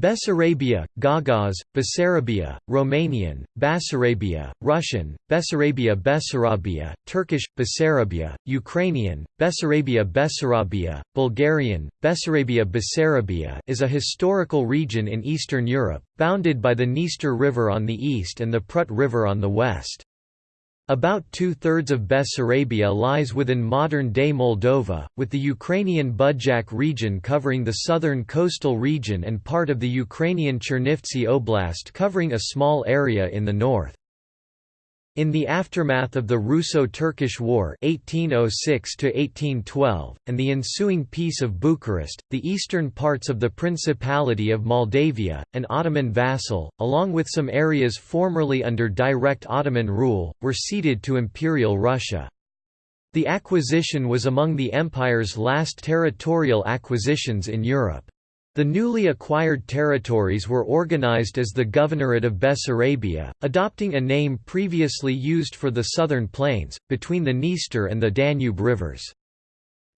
Bessarabia, Gagauz, Bessarabia, Romanian, Basarabia, Russian, Bessarabia Bessarabia, Turkish, Bessarabia, Ukrainian, Bessarabia Bessarabia, Bulgarian, Bessarabia Bessarabia is a historical region in Eastern Europe, bounded by the Dniester River on the east and the Prut River on the west. About two-thirds of Bessarabia lies within modern-day Moldova, with the Ukrainian Budjak region covering the southern coastal region and part of the Ukrainian Chernivtsi Oblast covering a small area in the north. In the aftermath of the Russo-Turkish War 1806 and the ensuing Peace of Bucharest, the eastern parts of the Principality of Moldavia, an Ottoman vassal, along with some areas formerly under direct Ottoman rule, were ceded to Imperial Russia. The acquisition was among the empire's last territorial acquisitions in Europe. The newly acquired territories were organized as the Governorate of Bessarabia, adopting a name previously used for the southern plains, between the Dniester and the Danube rivers.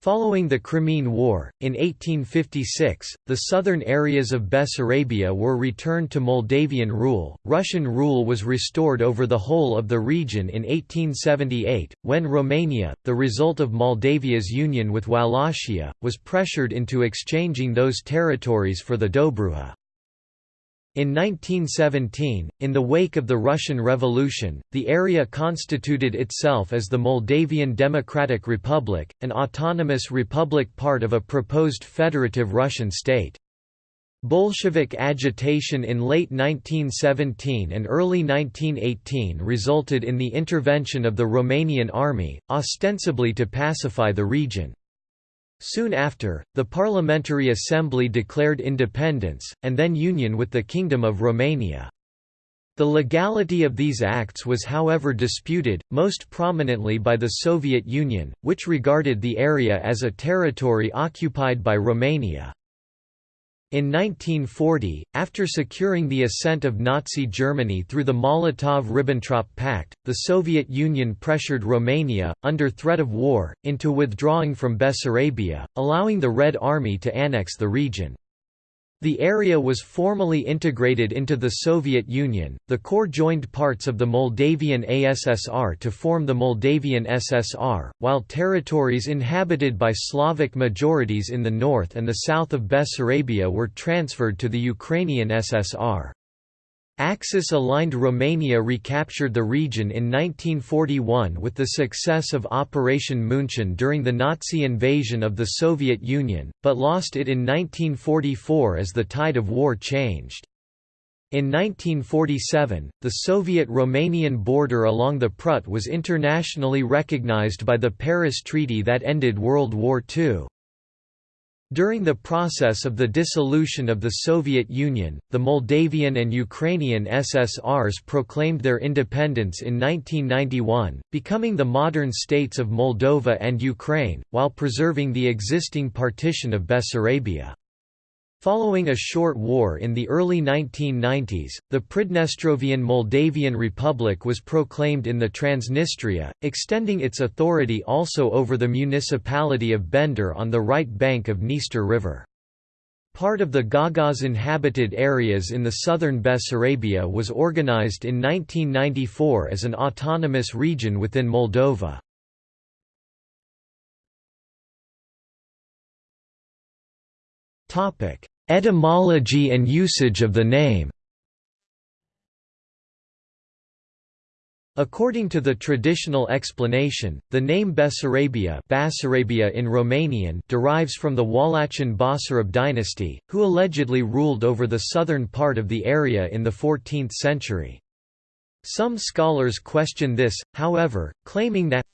Following the Crimean War, in 1856, the southern areas of Bessarabia were returned to Moldavian rule. Russian rule was restored over the whole of the region in 1878, when Romania, the result of Moldavia's union with Wallachia, was pressured into exchanging those territories for the Dobruja. In 1917, in the wake of the Russian Revolution, the area constituted itself as the Moldavian Democratic Republic, an autonomous republic part of a proposed federative Russian state. Bolshevik agitation in late 1917 and early 1918 resulted in the intervention of the Romanian army, ostensibly to pacify the region. Soon after, the Parliamentary Assembly declared independence, and then union with the Kingdom of Romania. The legality of these acts was however disputed, most prominently by the Soviet Union, which regarded the area as a territory occupied by Romania. In 1940, after securing the assent of Nazi Germany through the Molotov–Ribbentrop Pact, the Soviet Union pressured Romania, under threat of war, into withdrawing from Bessarabia, allowing the Red Army to annex the region. The area was formally integrated into the Soviet Union. The core joined parts of the Moldavian ASSR to form the Moldavian SSR, while territories inhabited by Slavic majorities in the north and the south of Bessarabia were transferred to the Ukrainian SSR. Axis-aligned Romania recaptured the region in 1941 with the success of Operation Munchen during the Nazi invasion of the Soviet Union, but lost it in 1944 as the tide of war changed. In 1947, the Soviet-Romanian border along the Prut was internationally recognized by the Paris Treaty that ended World War II. During the process of the dissolution of the Soviet Union, the Moldavian and Ukrainian SSRs proclaimed their independence in 1991, becoming the modern states of Moldova and Ukraine, while preserving the existing partition of Bessarabia. Following a short war in the early 1990s, the Pridnestrovian Moldavian Republic was proclaimed in the Transnistria, extending its authority also over the municipality of Bender on the right bank of Dniester River. Part of the Gagauz inhabited areas in the southern Bessarabia was organized in 1994 as an autonomous region within Moldova. Topic: Etymology and usage of the name According to the traditional explanation, the name Bessarabia, Basarabia in Romanian derives from the Wallachian Basarab dynasty, who allegedly ruled over the southern part of the area in the 14th century. Some scholars question this, however, claiming that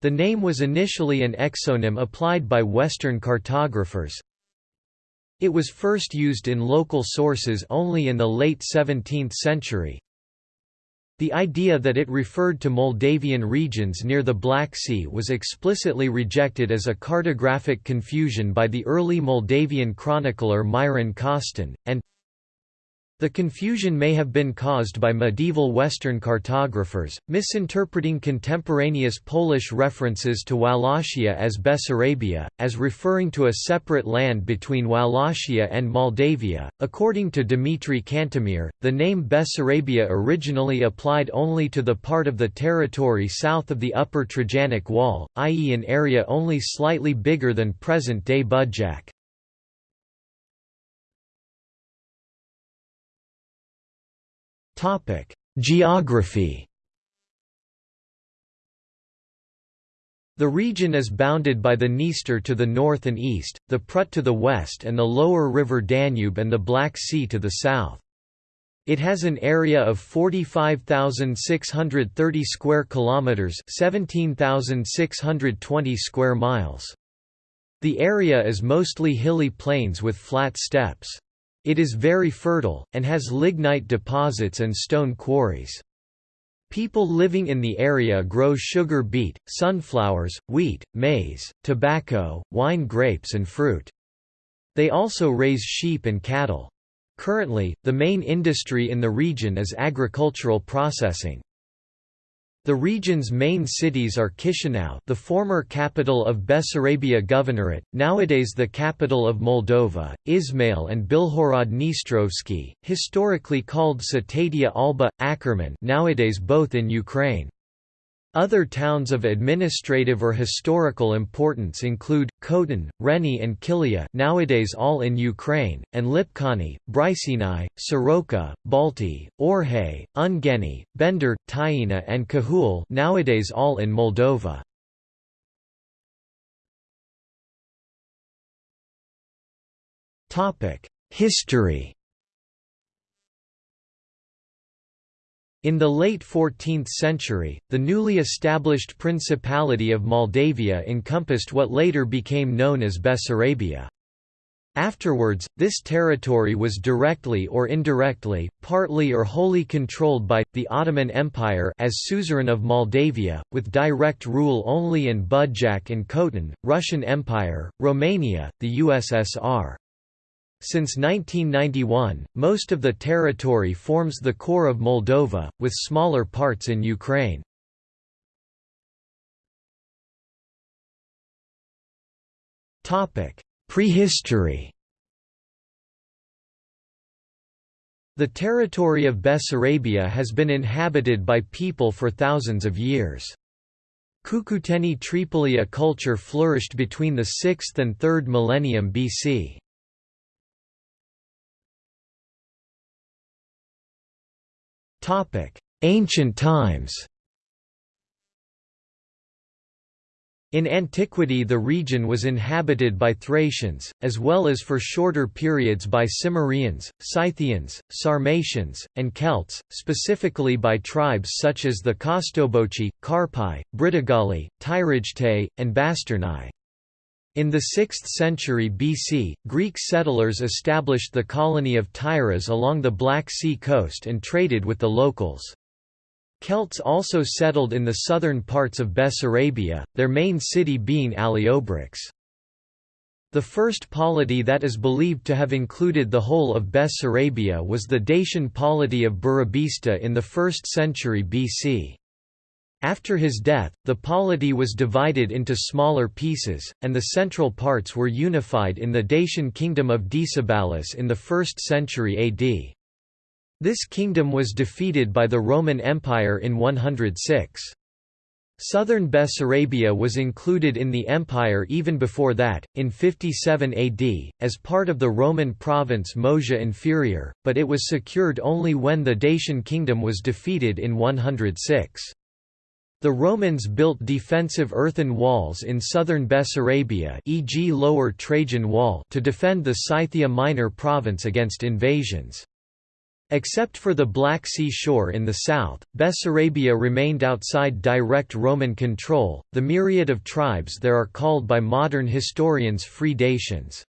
the name was initially an exonym applied by Western cartographers, it was first used in local sources only in the late 17th century. The idea that it referred to Moldavian regions near the Black Sea was explicitly rejected as a cartographic confusion by the early Moldavian chronicler Miron Costin, and The confusion may have been caused by medieval Western cartographers, misinterpreting contemporaneous Polish references to Wallachia as Bessarabia, as referring to a separate land between Wallachia and Moldavia. According to Dmitry Kantemir, the name Bessarabia originally applied only to the part of the territory south of the Upper Trajanic Wall, i.e., an area only slightly bigger than present day Budjak. Geography The region is bounded by the Dniester to the north and east, the Prut to the west and the lower river Danube and the Black Sea to the south. It has an area of 45,630 square kilometers, 17,620 square miles. The area is mostly hilly plains with flat steppes. It is very fertile, and has lignite deposits and stone quarries. People living in the area grow sugar beet, sunflowers, wheat, maize, tobacco, wine grapes and fruit. They also raise sheep and cattle. Currently, the main industry in the region is agricultural processing. The region's main cities are Chisinau the former capital of Bessarabia Governorate, nowadays the capital of Moldova, Ismail and Bilhorod Dnistrovsky, historically called Cetatea Alba, Akkerman nowadays both in Ukraine. Other towns of administrative or historical importance include Khotin, Reni and Kilia nowadays all in Ukraine, and Lipcani, Briceni, Soroca, Balti, Orhei, Ungheni, Bender, Tyina and Cahul nowadays all in Moldova. History In the late 14th century, the newly established Principality of Moldavia encompassed what later became known as Bessarabia. Afterwards, this territory was directly or indirectly, partly or wholly controlled by, the Ottoman Empire as suzerain of Moldavia, with direct rule only in Budjak and Khotin, Russian Empire, Romania, the USSR. Since 1991, most of the territory forms the core of Moldova, with smaller parts in Ukraine. Prehistory The territory of Bessarabia has been inhabited by people for thousands of years. Cucuteni Trypillia culture flourished between the 6th and 3rd millennium BC. Ancient times In antiquity the region was inhabited by Thracians, as well as for shorter periods by Cimmerians, Scythians, Sarmatians, and Celts, specifically by tribes such as the Costoboci, Carpi, Britogali, Tyragetae, and Bastarnae. In the 6th century BC, Greek settlers established the colony of Tyras along the Black Sea coast and traded with the locals. Celts also settled in the southern parts of Bessarabia, their main city being Aliobrix. The first polity that is believed to have included the whole of Bessarabia was the Dacian polity of Burebista in the 1st century BC. After his death, the polity was divided into smaller pieces, and the central parts were unified in the Dacian kingdom of Decebalus in the 1st century AD. This kingdom was defeated by the Roman Empire in 106. Southern Bessarabia was included in the empire even before that, in 57 AD, as part of the Roman province Moesia Inferior, but it was secured only when the Dacian kingdom was defeated in 106. The Romans built defensive earthen walls in southern Bessarabia e.g. Lower Trajan Wall to defend the Scythia Minor province against invasions. Except for the Black Sea shore in the south, Bessarabia remained outside direct Roman control. The myriad of tribes there are called by modern historians free Dacians.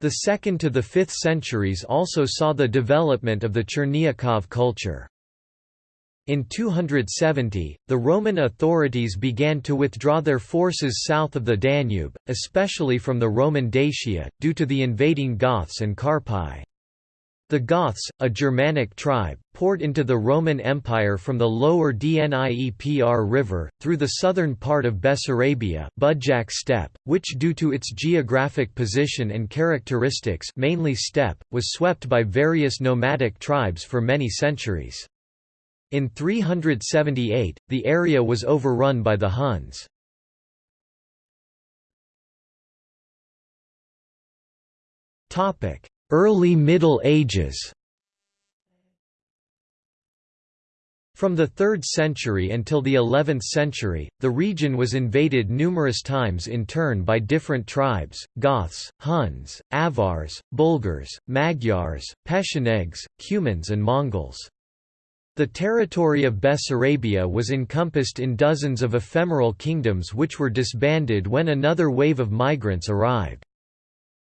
The 2nd to the 5th centuries also saw the development of the Chernyakhov culture. In 270, the Roman authorities began to withdraw their forces south of the Danube, especially from the Roman Dacia, due to the invading Goths and Carpi. The Goths, a Germanic tribe, poured into the Roman Empire from the lower Dniepr River, through the southern part of Bessarabia Budjak steppe, which due to its geographic position and characteristics mainly steppe, was swept by various nomadic tribes for many centuries. In 378, the area was overrun by the Huns. Early Middle Ages From the 3rd century until the 11th century, the region was invaded numerous times in turn by different tribes, Goths, Huns, Avars, Bulgars, Magyars, Pechenegs, Cumans and Mongols. The territory of Bessarabia was encompassed in dozens of ephemeral kingdoms which were disbanded when another wave of migrants arrived.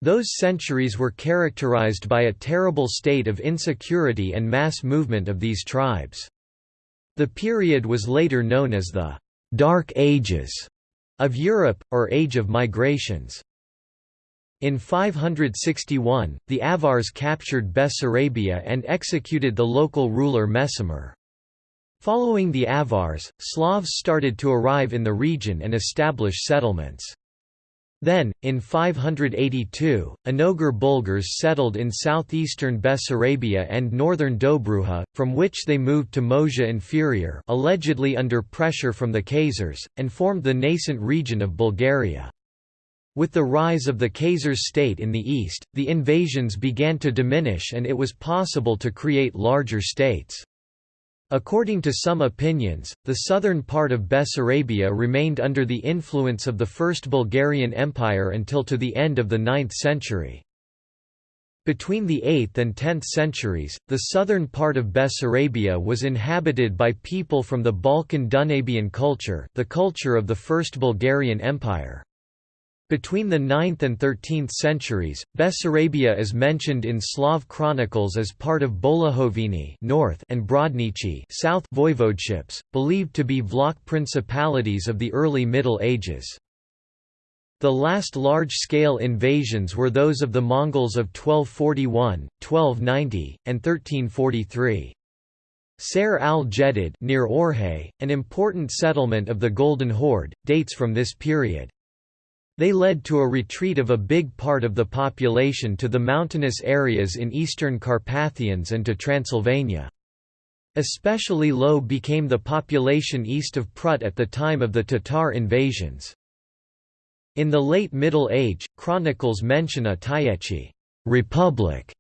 Those centuries were characterized by a terrible state of insecurity and mass movement of these tribes. The period was later known as the «Dark Ages» of Europe, or Age of Migrations. In 561, the Avars captured Bessarabia and executed the local ruler Mezamir. Following the Avars, Slavs started to arrive in the region and establish settlements. Then, in 582, Onogur Bulgars settled in southeastern Bessarabia and northern Dobruja, from which they moved to Moesia Inferior allegedly under pressure from the Khazars, and formed the nascent region of Bulgaria. With the rise of the Khazars state in the east, the invasions began to diminish and it was possible to create larger states. According to some opinions, the southern part of Bessarabia remained under the influence of the First Bulgarian Empire until to the end of the 9th century. Between the 8th and 10th centuries, the southern part of Bessarabia was inhabited by people from the Balkan Danubian culture the culture of the First Bulgarian Empire. Between the 9th and 13th centuries, Bessarabia is mentioned in Slav chronicles as part of Bolohoveni north and Brodnici south voivodeships, believed to be Vlach principalities of the early Middle Ages. The last large-scale invasions were those of the Mongols of 1241, 1290, and 1343. Ser al-Jedid near Orhei, an important settlement of the Golden Horde, dates from this period. They led to a retreat of a big part of the population to the mountainous areas in eastern Carpathians and to Transylvania. Especially low became the population east of Prut at the time of the Tatar invasions. In the late Middle Age, chronicles mention a Tyechi republic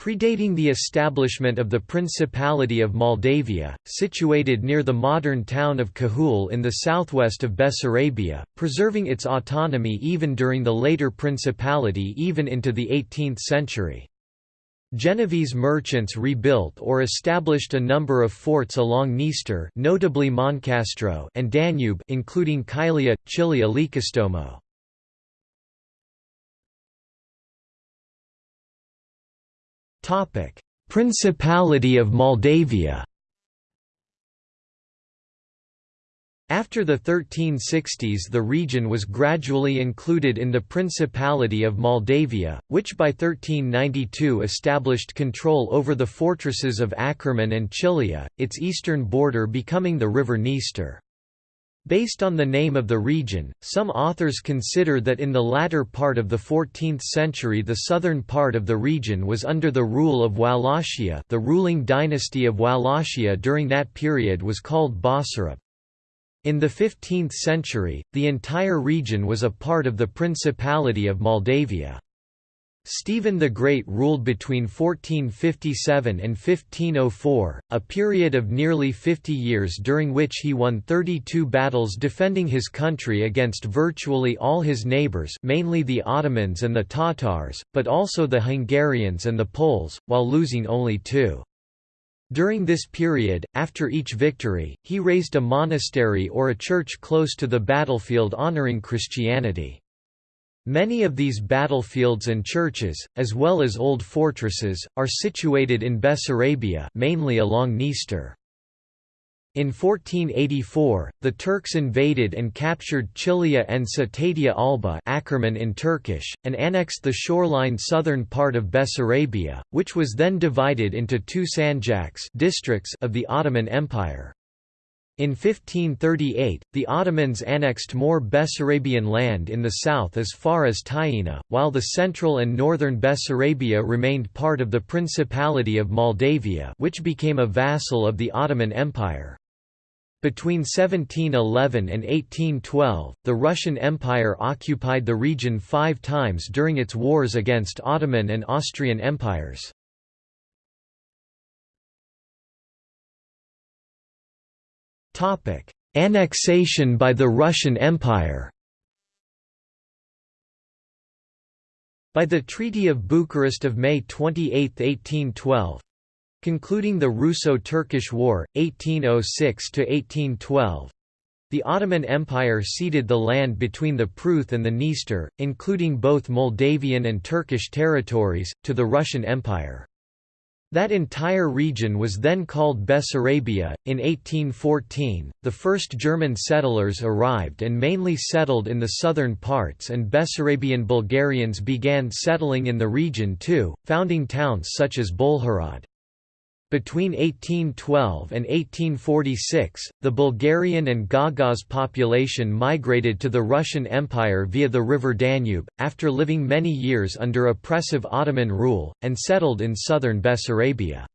Predating the establishment of the Principality of Moldavia, situated near the modern town of Cahul in the southwest of Bessarabia, preserving its autonomy even during the later principality even into the 18th century. Genovese merchants rebuilt or established a number of forts along Dniester notably Moncastro and Danube including Kylia, Chilia Lykostomo. Principality of Moldavia After the 1360s the region was gradually included in the Principality of Moldavia, which by 1392 established control over the fortresses of Akerman and Chilia, its eastern border becoming the river Dniester. Based on the name of the region, some authors consider that in the latter part of the 14th century the southern part of the region was under the rule of Wallachia the ruling dynasty of Wallachia during that period was called Basarab. In the 15th century, the entire region was a part of the Principality of Moldavia. Stephen the Great ruled between 1457 and 1504, a period of nearly 50 years during which he won 32 battles defending his country against virtually all his neighbours mainly the Ottomans and the Tatars, but also the Hungarians and the Poles, while losing only two. During this period, after each victory, he raised a monastery or a church close to the battlefield honouring Christianity. Many of these battlefields and churches, as well as old fortresses, are situated in Bessarabia mainly along Dniester. In 1484, the Turks invaded and captured Chilia and Cetatea Alba Akkerman in Turkish, and annexed the shoreline southern part of Bessarabia, which was then divided into two sanjaks districts of the Ottoman Empire. In 1538, the Ottomans annexed more Bessarabian land in the south as far as Tiina, while the central and northern Bessarabia remained part of the Principality of Moldavia which became a vassal of the Ottoman Empire. Between 1711 and 1812, the Russian Empire occupied the region five times during its wars against Ottoman and Austrian empires. Annexation by the Russian Empire By the Treaty of Bucharest of May 28, 1812, Concluding the Russo-Turkish War, 1806–1812, the Ottoman Empire ceded the land between the Pruth and the Dniester, including both Moldavian and Turkish territories, to the Russian Empire. That entire region was then called Bessarabia. In 1814, the first German settlers arrived and mainly settled in the southern parts, and Bessarabian Bulgarians began settling in the region too, founding towns such as Bolhorod. Between 1812 and 1846, the Bulgarian and Gagauz population migrated to the Russian Empire via the river Danube, after living many years under oppressive Ottoman rule, and settled in southern Bessarabia.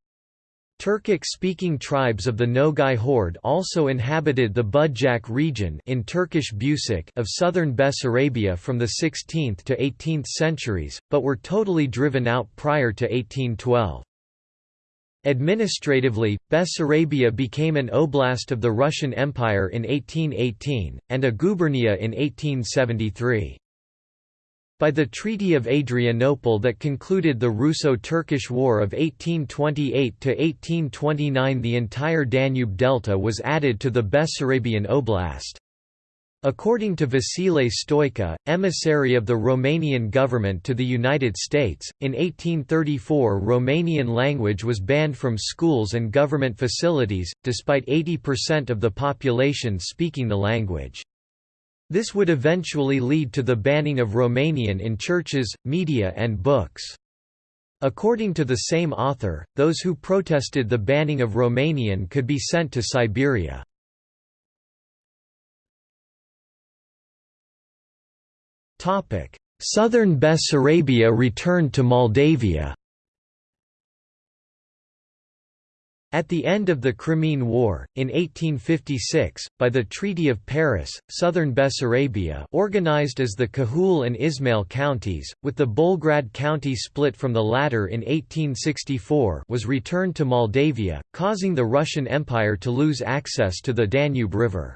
Turkic-speaking tribes of the Nogai horde also inhabited the Budjak region in Turkish Busik of southern Bessarabia from the 16th to 18th centuries, but were totally driven out prior to 1812. Administratively, Bessarabia became an oblast of the Russian Empire in 1818, and a gubernia in 1873. By the Treaty of Adrianople that concluded the Russo-Turkish War of 1828–1829 the entire Danube Delta was added to the Bessarabian Oblast. According to Vasile Stoica, emissary of the Romanian government to the United States, in 1834 Romanian language was banned from schools and government facilities, despite 80% of the population speaking the language. This would eventually lead to the banning of Romanian in churches, media and books. According to the same author, those who protested the banning of Romanian could be sent to Siberia. Southern Bessarabia returned to Moldavia At the end of the Crimean War, in 1856, by the Treaty of Paris, southern Bessarabia organized as the Cahul and Ismail counties, with the Bolgrad county split from the latter in 1864 was returned to Moldavia, causing the Russian Empire to lose access to the Danube River.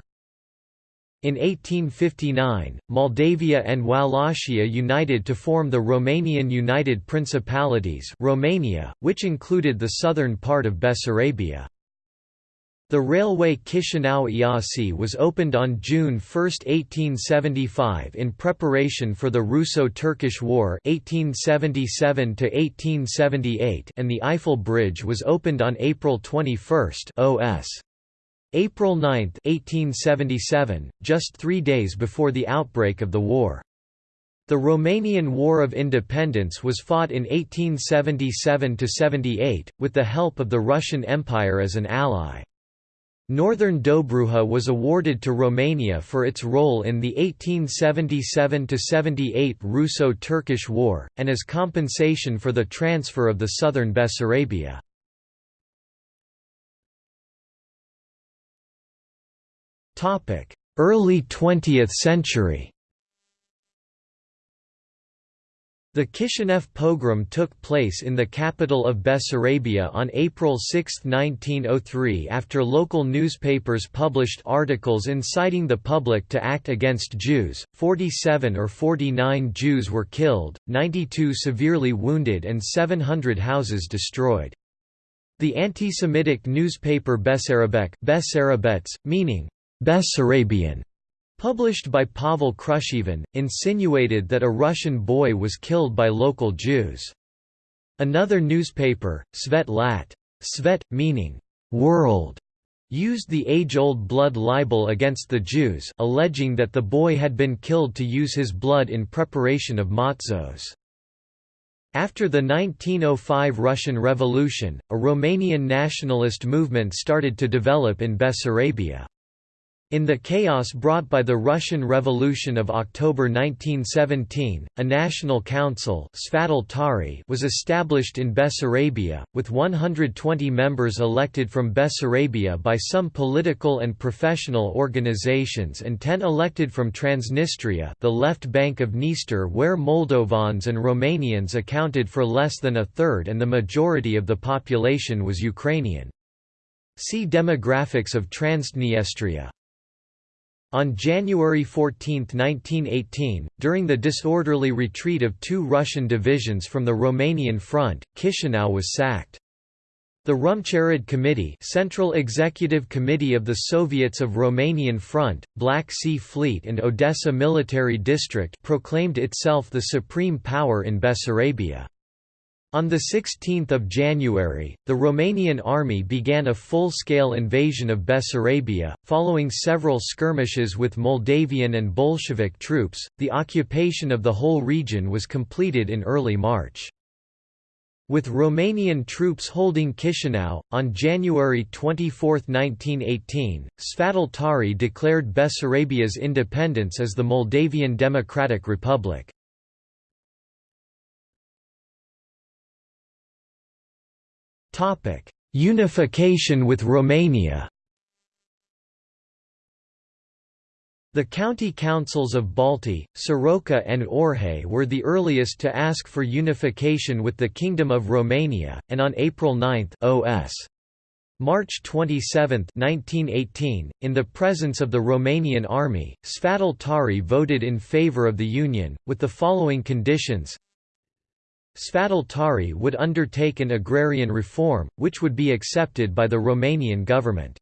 In 1859, Moldavia and Wallachia united to form the Romanian United Principalities Romania, which included the southern part of Bessarabia. The railway Chisinau-Iasi was opened on June 1, 1875 in preparation for the Russo-Turkish War 1877 and the Eiffel Bridge was opened on April 21 OS. April 9, 1877, just three days before the outbreak of the war. The Romanian War of Independence was fought in 1877–78, with the help of the Russian Empire as an ally. Northern Dobruja was awarded to Romania for its role in the 1877–78 Russo-Turkish War, and as compensation for the transfer of the southern Bessarabia. Early 20th century The Kishinev pogrom took place in the capital of Bessarabia on April 6, 1903 after local newspapers published articles inciting the public to act against Jews. 47 or 49 Jews were killed, 92 severely wounded and 700 houses destroyed. The anti-Semitic newspaper Bessarabek Bessarabets, meaning Bessarabian, published by Pavel Krushevan, insinuated that a Russian boy was killed by local Jews. Another newspaper, Svet Lat, Svet, meaning world, used the age-old blood libel against the Jews alleging that the boy had been killed to use his blood in preparation of matzos. After the 1905 Russian Revolution, a Romanian nationalist movement started to develop in Bessarabia. In the chaos brought by the Russian Revolution of October 1917, a national council was established in Bessarabia, with 120 members elected from Bessarabia by some political and professional organizations and 10 elected from Transnistria the left bank of Dniester where Moldovans and Romanians accounted for less than a third and the majority of the population was Ukrainian. See Demographics of Transdniestria. On January 14, 1918, during the disorderly retreat of two Russian divisions from the Romanian front, Chisinau was sacked. The Rumcherod Committee Central Executive Committee of the Soviets of Romanian Front, Black Sea Fleet and Odessa Military District proclaimed itself the supreme power in Bessarabia. On 16 January, the Romanian army began a full-scale invasion of Bessarabia, following several skirmishes with Moldavian and Bolshevik troops. The occupation of the whole region was completed in early March. With Romanian troops holding Chisinau, on January 24, 1918, Sfatul Țării declared Bessarabia's independence as the Moldavian Democratic Republic. Unification with Romania. The county councils of Balti, Soroca and Orhei were the earliest to ask for unification with the Kingdom of Romania, and on April 9 OS. March 27, 1918, in the presence of the Romanian army, Sfatul Țării voted in favour of the union, with the following conditions Sfatul Țării would undertake an agrarian reform, which would be accepted by the Romanian government.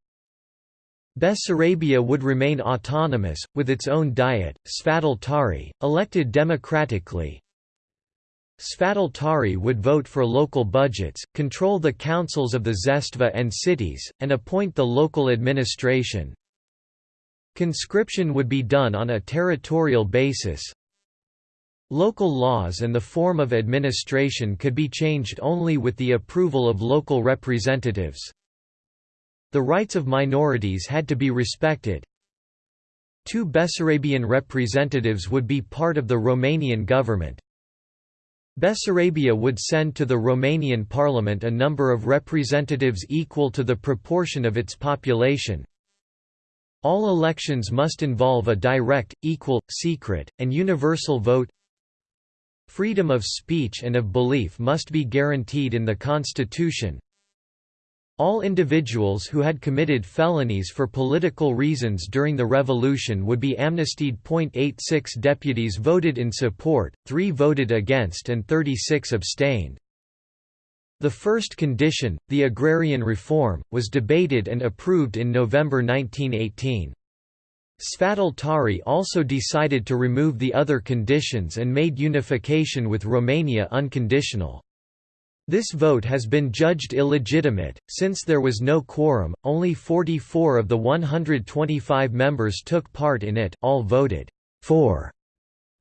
Bessarabia would remain autonomous, with its own diet. Sfatul Țării, elected democratically, Sfatul Țării would vote for local budgets, control the councils of the Zestva and cities, and appoint the local administration. Conscription would be done on a territorial basis, Local laws and the form of administration could be changed only with the approval of local representatives. The rights of minorities had to be respected. Two Bessarabian representatives would be part of the Romanian government. Bessarabia would send to the Romanian parliament a number of representatives equal to the proportion of its population. All elections must involve a direct, equal, secret, and universal vote Freedom of speech and of belief must be guaranteed in the Constitution. All individuals who had committed felonies for political reasons during the revolution would be amnestied. 86 deputies voted in support, 3 voted against, and 36 abstained. The first condition, the agrarian reform, was debated and approved in November 1918. Sfatul Țării also decided to remove the other conditions and made unification with Romania unconditional. This vote has been judged illegitimate, since there was no quorum, only 44 of the 125 members took part in it all voted for.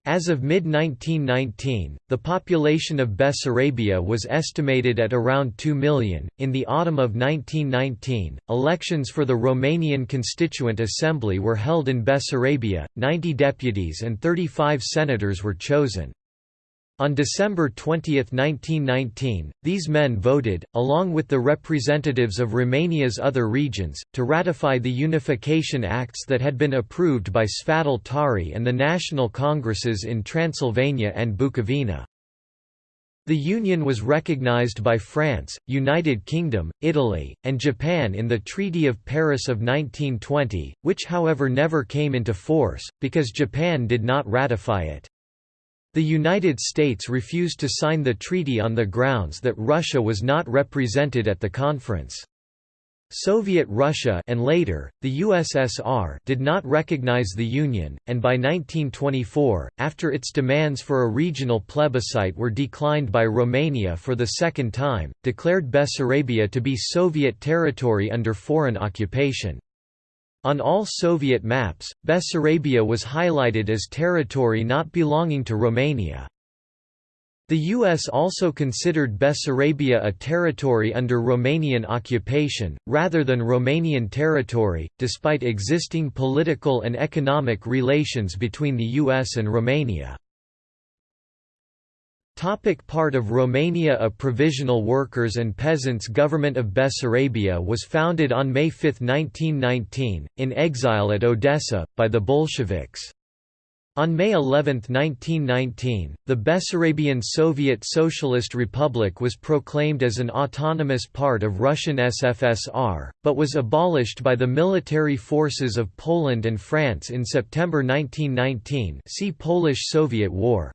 As of mid-1919, the population of Bessarabia was estimated at around 2 million. In the autumn of 1919, elections for the Romanian Constituent Assembly were held in Bessarabia, 90 deputies and 35 senators were chosen. On December 20, 1919, these men voted, along with the representatives of Romania's other regions, to ratify the unification acts that had been approved by Sfatul Țării and the national congresses in Transylvania and Bukovina. The union was recognized by France, United Kingdom, Italy, and Japan in the Treaty of Paris of 1920, which however never came into force, because Japan did not ratify it. The United States refused to sign the treaty on the grounds that Russia was not represented at the conference. Soviet Russia and later, the USSR did not recognize the Union, and by 1924, after its demands for a regional plebiscite were declined by Romania for the second time, declared Bessarabia to be Soviet territory under foreign occupation. On all Soviet maps, Bessarabia was highlighted as territory not belonging to Romania. The U.S. also considered Bessarabia a territory under Romanian occupation, rather than Romanian territory, despite existing political and economic relations between the U.S. and Romania. Topic part of Romania A provisional workers' and peasants' government of Bessarabia was founded on May 5, 1919, in exile at Odessa, by the Bolsheviks. On May 11, 1919, the Bessarabian Soviet Socialist Republic was proclaimed as an autonomous part of Russian SFSR, but was abolished by the military forces of Poland and France in September 1919 see Polish-Soviet War.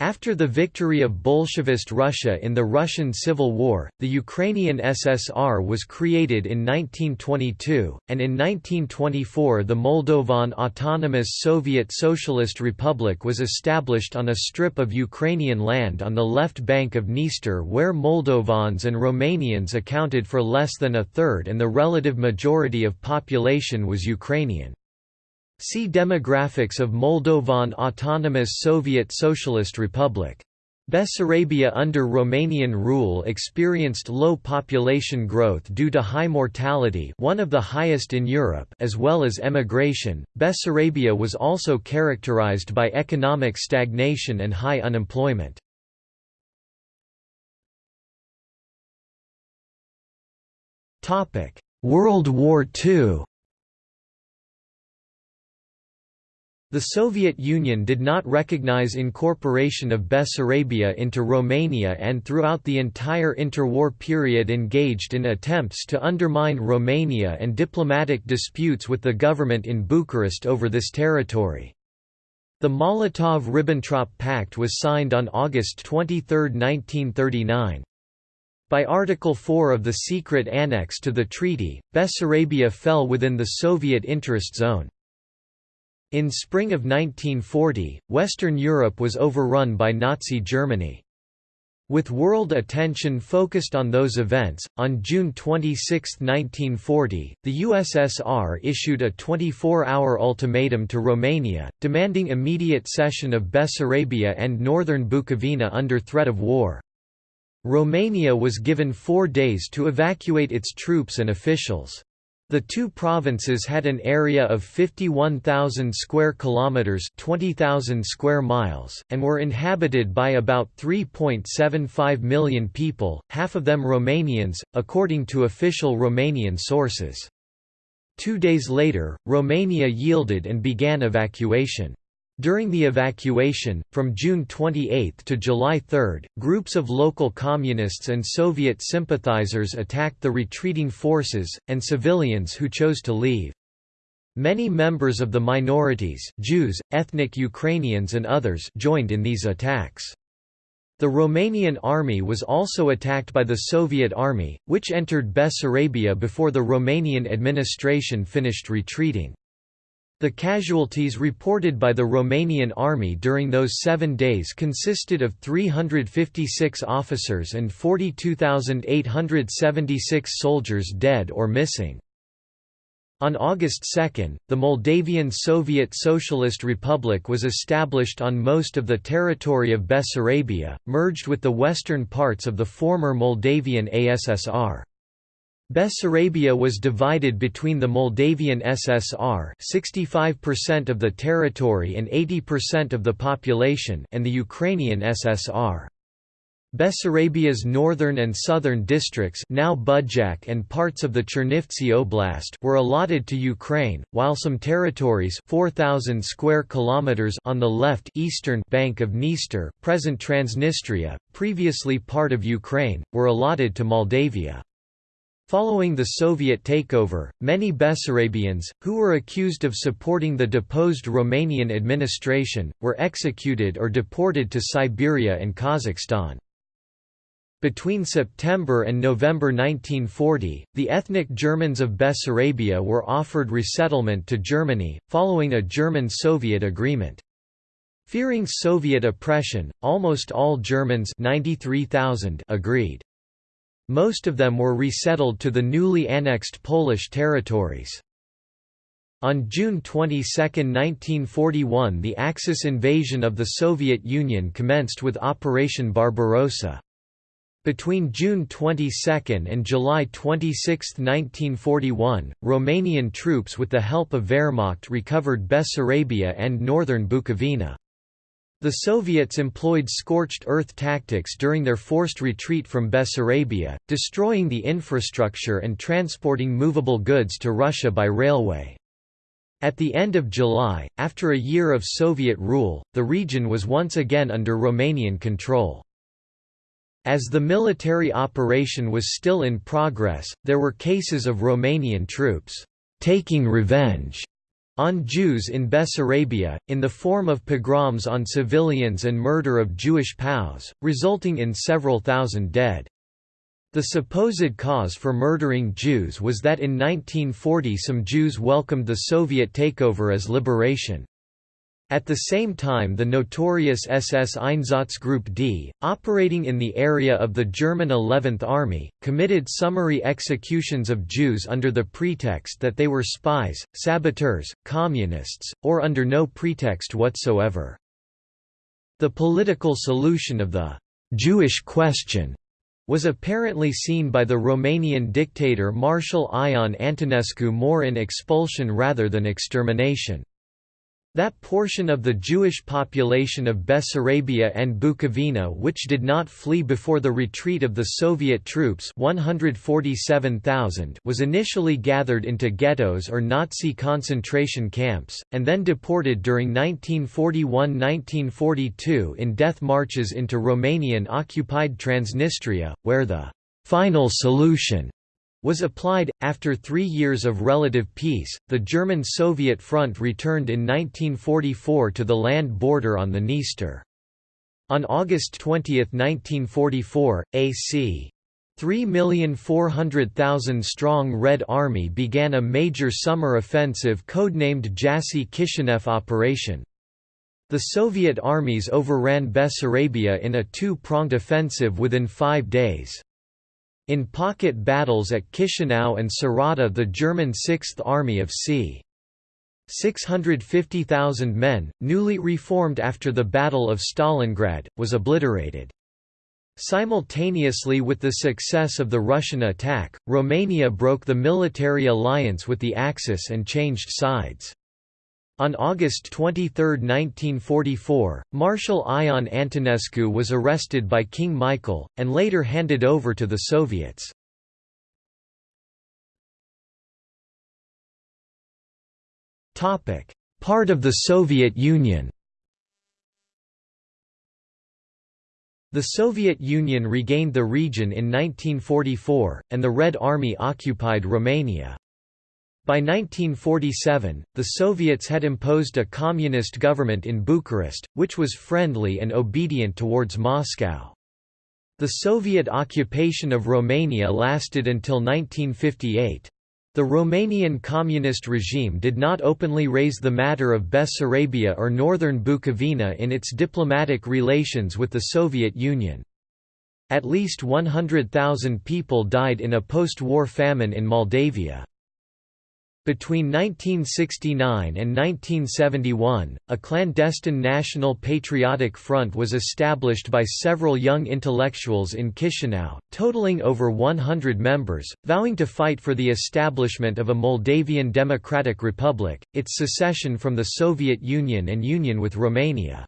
After the victory of Bolshevist Russia in the Russian Civil War, the Ukrainian SSR was created in 1922, and in 1924 the Moldovan Autonomous Soviet Socialist Republic was established on a strip of Ukrainian land on the left bank of Dniester where Moldovans and Romanians accounted for less than a third and the relative majority of population was Ukrainian. See Demographics of Moldovan Autonomous Soviet Socialist Republic. Bessarabia under Romanian rule experienced low population growth due to high mortality one of the highest in Europe as well as emigration. Bessarabia was also characterized by economic stagnation and high unemployment. Topic: World War II The Soviet Union did not recognize incorporation of Bessarabia into Romania and throughout the entire interwar period engaged in attempts to undermine Romania and diplomatic disputes with the government in Bucharest over this territory. The Molotov–Ribbentrop Pact was signed on August 23, 1939. By Article 4 of the secret annex to the treaty, Bessarabia fell within the Soviet interest zone. In spring of 1940, Western Europe was overrun by Nazi Germany. With world attention focused on those events, on June 26, 1940, the USSR issued a 24-hour ultimatum to Romania, demanding immediate cession of Bessarabia and northern Bukovina under threat of war. Romania was given four days to evacuate its troops and officials. The two provinces had an area of 51,000 square kilometers, 20,000 square miles, and were inhabited by about 3.75 million people, half of them Romanians, according to official Romanian sources. Two days later, Romania yielded and began evacuation. During the evacuation, from June 28 to July 3, groups of local communists and Soviet sympathizers attacked the retreating forces, and civilians who chose to leave. Many members of the minorities Jews, ethnic Ukrainians and others joined in these attacks. The Romanian army was also attacked by the Soviet army, which entered Bessarabia before the Romanian administration finished retreating. The casualties reported by the Romanian army during those seven days consisted of 356 officers and 42,876 soldiers dead or missing. On August 2, the Moldavian Soviet Socialist Republic was established on most of the territory of Bessarabia, merged with the western parts of the former Moldavian ASSR. Bessarabia was divided between the Moldavian SSR 65% of the territory and 80% of the population and the Ukrainian SSR. Bessarabia's northern and southern districts now Budjak and parts of the Chernivtsi Oblast were allotted to Ukraine, while some territories 4,000 square kilometers on the left eastern bank of Dniester, present Transnistria, previously part of Ukraine, were allotted to Moldavia. Following the Soviet takeover, many Bessarabians, who were accused of supporting the deposed Romanian administration, were executed or deported to Siberia and Kazakhstan. Between September and November 1940, the ethnic Germans of Bessarabia were offered resettlement to Germany, following a German-Soviet agreement. Fearing Soviet oppression, almost all Germans 93,000 agreed. Most of them were resettled to the newly annexed Polish territories. On June 22, 1941 the Axis invasion of the Soviet Union commenced with Operation Barbarossa. Between June 22 and July 26, 1941, Romanian troops with the help of Wehrmacht recovered Bessarabia and northern Bukovina. The Soviets employed scorched earth tactics during their forced retreat from Bessarabia, destroying the infrastructure and transporting movable goods to Russia by railway. At the end of July, after a year of Soviet rule, the region was once again under Romanian control. As the military operation was still in progress, there were cases of Romanian troops taking revenge on Jews in Bessarabia, in the form of pogroms on civilians and murder of Jewish POWs, resulting in several thousand dead. The supposed cause for murdering Jews was that in 1940 some Jews welcomed the Soviet takeover as liberation. At the same time the notorious SS Einsatzgruppe D, operating in the area of the German 11th Army, committed summary executions of Jews under the pretext that they were spies, saboteurs, communists, or under no pretext whatsoever. The political solution of the «Jewish question» was apparently seen by the Romanian dictator Marshal Ion Antonescu more in expulsion rather than extermination. That portion of the Jewish population of Bessarabia and Bukovina which did not flee before the retreat of the Soviet troops 147,000 was initially gathered into ghettos or Nazi concentration camps, and then deported during 1941–1942 in death marches into Romanian-occupied Transnistria, where the «final solution» was applied. After three years of relative peace, the German Soviet front returned in 1944 to the land border on the Dniester. On August 20, 1944, a c. 3,400,000 strong Red Army began a major summer offensive codenamed Jassy Kishinev Operation. The Soviet armies overran Bessarabia in a two-pronged offensive within five days. In pocket battles at Chisinau and Sarata the German Sixth Army of c. 650,000 men, newly reformed after the Battle of Stalingrad, was obliterated. Simultaneously with the success of the Russian attack, Romania broke the military alliance with the Axis and changed sides. On August 23, 1944, Marshal Ion Antonescu was arrested by King Michael, and later handed over to the Soviets. Part of the Soviet Union The Soviet Union regained the region in 1944, and the Red Army occupied Romania. By 1947, the Soviets had imposed a communist government in Bucharest, which was friendly and obedient towards Moscow. The Soviet occupation of Romania lasted until 1958. The Romanian communist regime did not openly raise the matter of Bessarabia or northern Bukovina in its diplomatic relations with the Soviet Union. At least 100,000 people died in a post-war famine in Moldavia. Between 1969 and 1971, a clandestine National Patriotic Front was established by several young intellectuals in Chisinau, totaling over 100 members, vowing to fight for the establishment of a Moldavian Democratic Republic, its secession from the Soviet Union and union with Romania.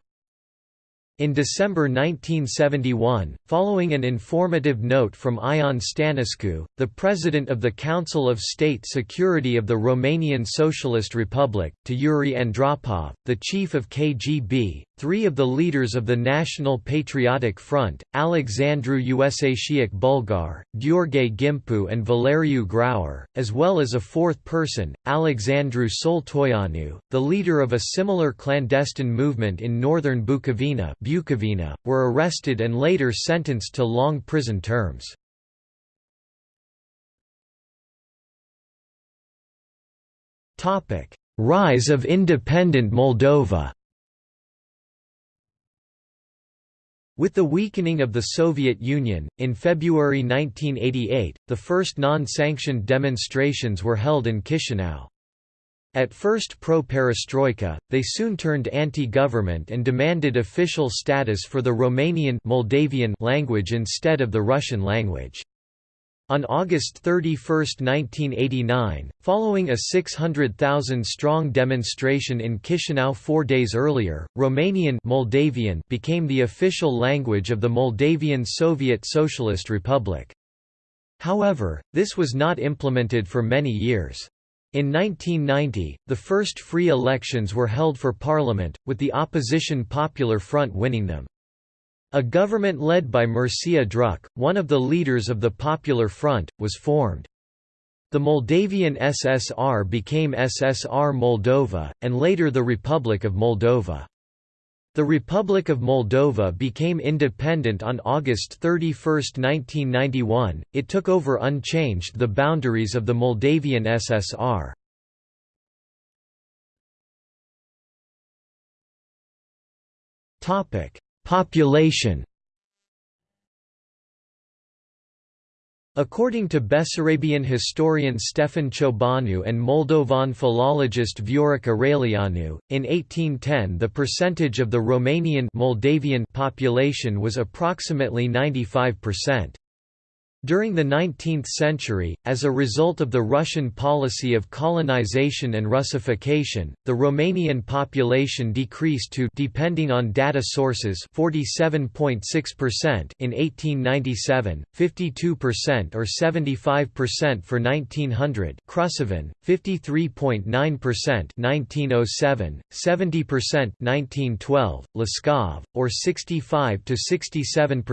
In December 1971, following an informative note from Ion Stănescu, the president of the Council of State Security of the Romanian Socialist Republic, to Yuri Andropov, the chief of KGB, three of the leaders of the National Patriotic Front, Alexandru Usatiac Bulgar, Gheorghe Gimpu and Valeriu Grauer, as well as a fourth person, Alexandru Soltoianu, the leader of a similar clandestine movement in northern Bukovina, Bukovina were arrested and later sentenced to long prison terms. Rise of independent Moldova With the weakening of the Soviet Union, in February 1988, the first non-sanctioned demonstrations were held in Chisinau. At first pro-perestroika, they soon turned anti-government and demanded official status for the Romanian Moldavian language instead of the Russian language. On August 31, 1989, following a 600,000-strong demonstration in Chisinau four days earlier, Romanian Moldavian became the official language of the Moldavian Soviet Socialist Republic. However, this was not implemented for many years. In 1990, the first free elections were held for parliament, with the opposition Popular Front winning them. A government led by Mircea Druc, one of the leaders of the Popular Front, was formed. The Moldavian SSR became SSR Moldova, and later the Republic of Moldova. The Republic of Moldova became independent on August 31, 1991. It took over unchanged the boundaries of the Moldavian SSR. Topic: Population According to Bessarabian historian Stefan Ciobanu and Moldovan philologist Viorica Railianu, in 1810 the percentage of the Romanian Moldavian population was approximately 95%. During the 19th century, as a result of the Russian policy of colonization and Russification, the Romanian population decreased to depending on data sources 47.6% in 1897, 52% or 75% for 1900, Krushevan, 53.9% 1907, 70% 1912, Laskov, or 65 to 67%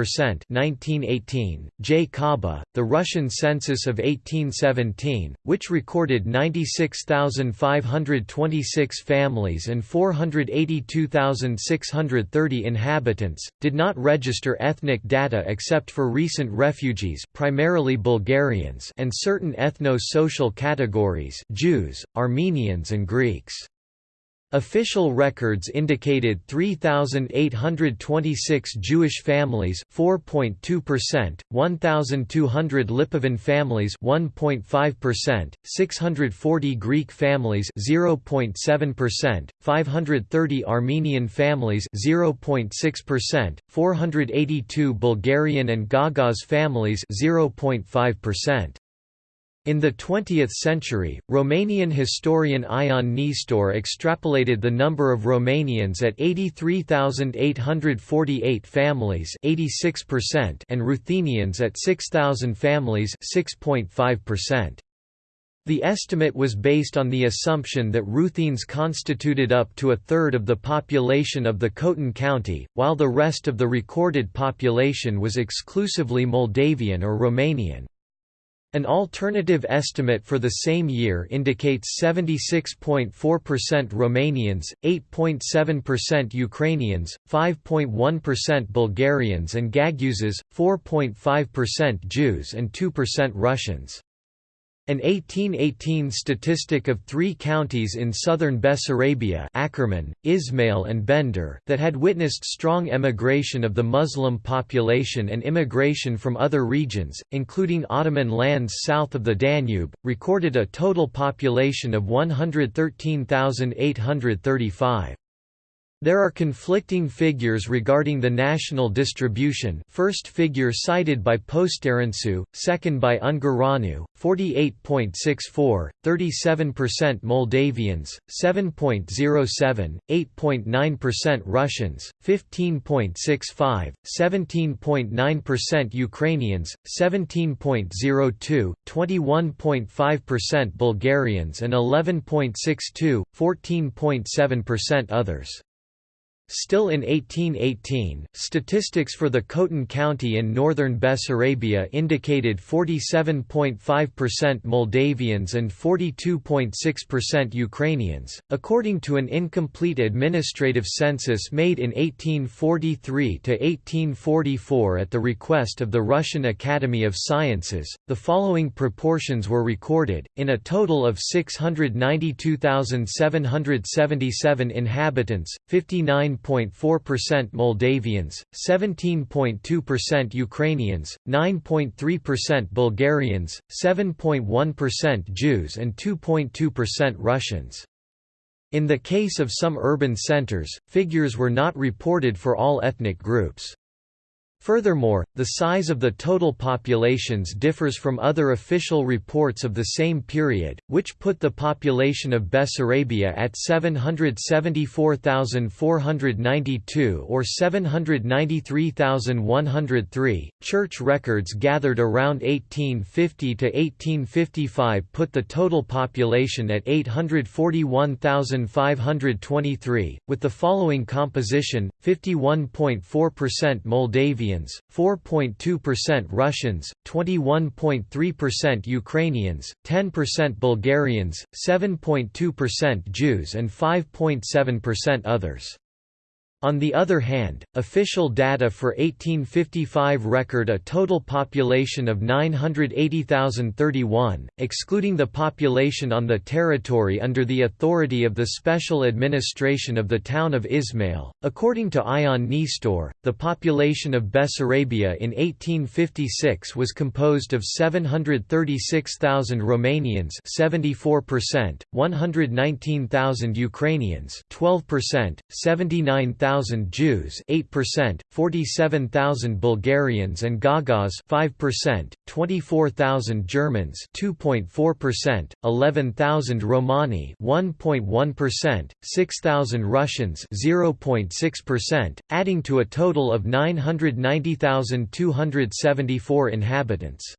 1918, J. Cobb the Russian census of 1817, which recorded 96,526 families and 482,630 inhabitants, did not register ethnic data except for recent refugees primarily Bulgarians and certain ethno-social categories Jews, Armenians and Greeks. Official records indicated 3,826 Jewish families 4.2%, 1,200 Lipovan families 1.5%, 640 Greek families 0.7%, 530 Armenian families 0.6%, 482 Bulgarian and Gagauz families 0.5%. In the 20th century, Romanian historian Ion Nestor extrapolated the number of Romanians at 83,848 families 86% and Ruthenians at 6,000 families 6.5%. The estimate was based on the assumption that Ruthenes constituted up to a third of the population of the Khotyn County, while the rest of the recorded population was exclusively Moldavian or Romanian. An alternative estimate for the same year indicates 76.4% Romanians, 8.7% Ukrainians, 5.1% Bulgarians and Gagauzes, 4.5% Jews and 2% Russians. An 1818 statistic of three counties in southern Bessarabia Akkerman, Ismail and Bender that had witnessed strong emigration of the Muslim population and immigration from other regions, including Ottoman lands south of the Danube, recorded a total population of 113,835. There are conflicting figures regarding the national distribution first figure cited by Poștarencu, second by Ungureanu, 48.64, 37% Moldavians, 7.07, 8.9% Russians, 15.65, 17.9% Ukrainians, 17.02, 21.5% Bulgarians and 11.62, 14.7% others. Still in 1818, statistics for the Khotyn County in northern Bessarabia indicated 47.5% Moldavians and 42.6% Ukrainians, according to an incomplete administrative census made in 1843 to 1844 at the request of the Russian Academy of Sciences. The following proportions were recorded in a total of 692,777 inhabitants, 59 9.4% Moldavians, 17.2% Ukrainians, 9.3% Bulgarians, 7.1% Jews and 2.2% Russians. In the case of some urban centers, figures were not reported for all ethnic groups. Furthermore, the size of the total populations differs from other official reports of the same period, which put the population of Bessarabia at 774,492 or 793,103. Church records gathered around 1850 to 1855 put the total population at 841,523, with the following composition 51.4% Moldavian 4.2% Russians, 21.3% Ukrainians, 10% Bulgarians, 7.2% Jews and 5.7% others. On the other hand, official data for 1855 record a total population of 980,031, excluding the population on the territory under the authority of the special administration of the town of Ismail. According to Ion Nestor, the population of Bessarabia in 1856 was composed of 736,000 Romanians, 74%, 119,000 Ukrainians, 12%, 79,000 1,000 Jews 8%, 47,000 Bulgarians and Gagauz 5%, 24,000 Germans 2.4%, 11,000 Romani 1.1%, 6,000 Russians 0.6%, adding to a total of 990,274 inhabitants.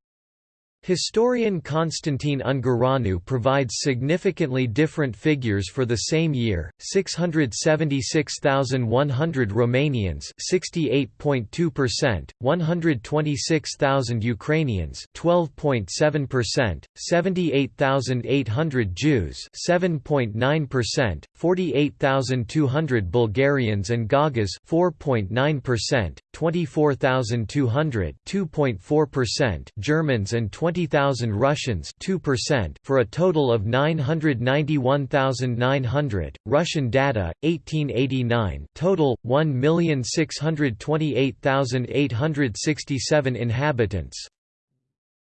Historian Constantine Ungureanu provides significantly different figures for the same year, 676,100 Romanians 68.2%, 126,000 Ukrainians 12.7%, 78,800 Jews 7.9%, 48,200 Bulgarians and Gagauz 4.9%, 24,200 2.4%, Germans and 20 20,000 Russians 2% for a total of 991,900. Russian data 1889 total 1,628,867 inhabitants.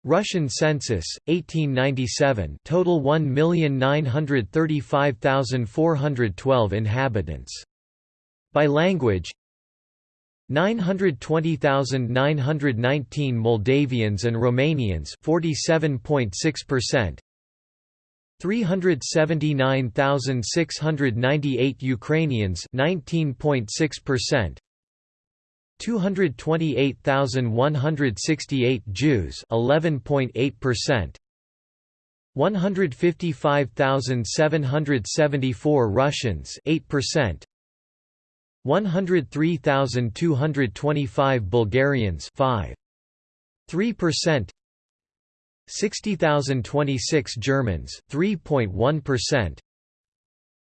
Russian census 1897 total 1,935,412 inhabitants. By language 920,919 Moldavians and Romanians 47.6%, 379,698 Ukrainians 19.6%, 228,168 Jews 11.8%, 155,774 Russians 8%, 103,225 Bulgarians 5. 3% 60,026 Germans 3.1%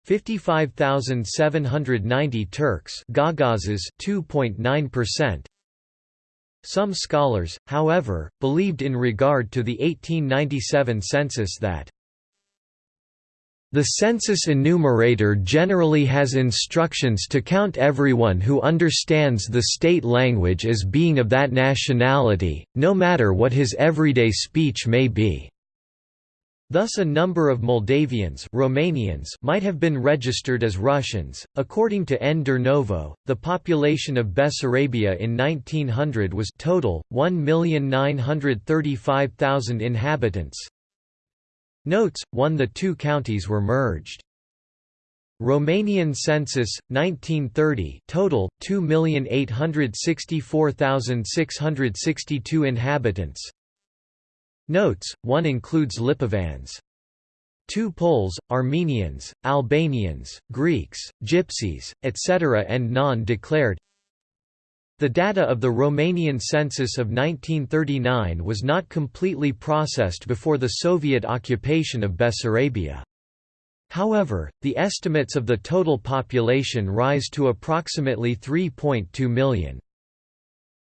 55,790 Turks Gagauzes 2.9% Some scholars, however, believed in regard to the 1897 census that the census enumerator generally has instructions to count everyone who understands the state language as being of that nationality, no matter what his everyday speech may be. Thus a number of Moldavians Romanians might have been registered as Russians. According to N. Durnovo, the population of Bessarabia in 1900 was total 1,935,000 inhabitants, Notes, 1 The two counties were merged. Romanian census 1930 total 2,864,662 inhabitants Notes 1 includes Lipovans Two Poles, Armenians, Albanians, Greeks, Gypsies, etc. and non-declared The data of the Romanian census of 1939 was not completely processed before the Soviet occupation of Bessarabia. However, the estimates of the total population rise to approximately 3.2 million.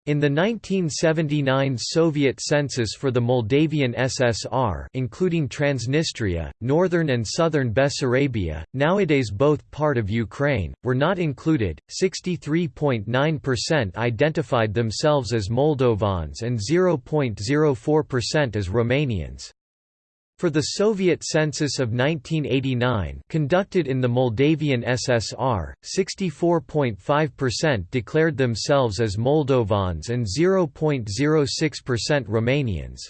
In the 1979 Soviet census for the Moldavian SSR including Transnistria, northern and southern Bessarabia, nowadays both part of Ukraine, were not included, 63.9% identified themselves as Moldovans and 0.04% as Romanians. For the Soviet census of 1989 conducted in the Moldavian SSR, 64.5% declared themselves as Moldovans and 0.06% Romanians.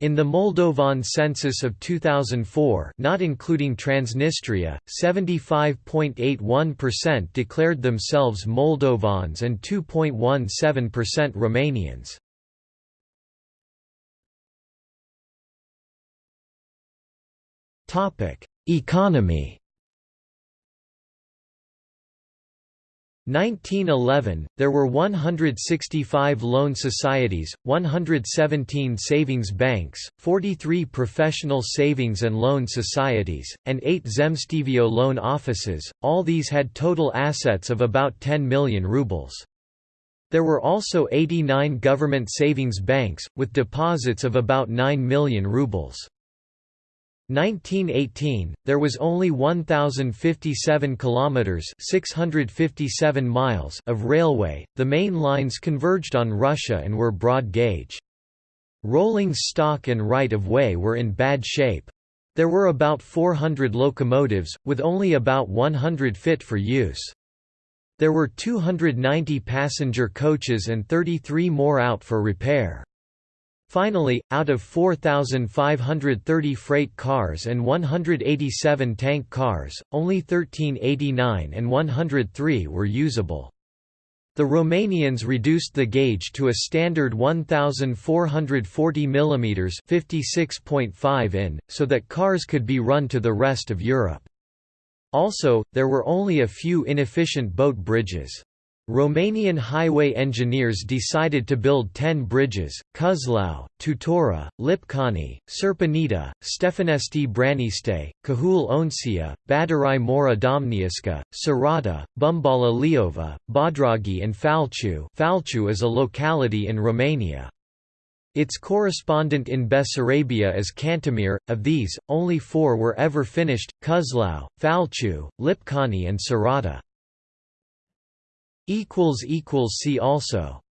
In the Moldovan census of 2004 not including Transnistria, 75.81% declared themselves Moldovans and 2.17% Romanians. Economy 1911, there were 165 loan societies, 117 savings banks, 43 professional savings and loan societies, and 8 Zemstvo loan offices, all these had total assets of about 10 million rubles. There were also 89 government savings banks, with deposits of about 9 million rubles. 1918 there was only 1057 kilometers 657 miles of railway. The main lines converged on Russia and were broad gauge. Rolling stock and right of way were in bad shape. There were about 400 locomotives with only about 100 fit for use. There were 290 passenger coaches and 33 more out for repair Finally, out of 4,530 freight cars and 187 tank cars, only 1389 and 103 were usable. The Romanians reduced the gauge to a standard 1440 mm 56.5 in, so that cars could be run to the rest of Europe. Also, there were only a few inefficient boat bridges. Romanian highway engineers decided to build ten bridges, Cuzlau, Tutora, Lipcani, Serpanita, Stefanesti Braniste, Cahul Oncia, Badarai Mora Domniuska, Sarada, Bumbala Leova, Badragi and Falciu Falciu is a locality in Romania. Its correspondent in Bessarabia is Cantemir, of these, only four were ever finished, Cuzlau, Falciu, Lipcani and Sarada. See also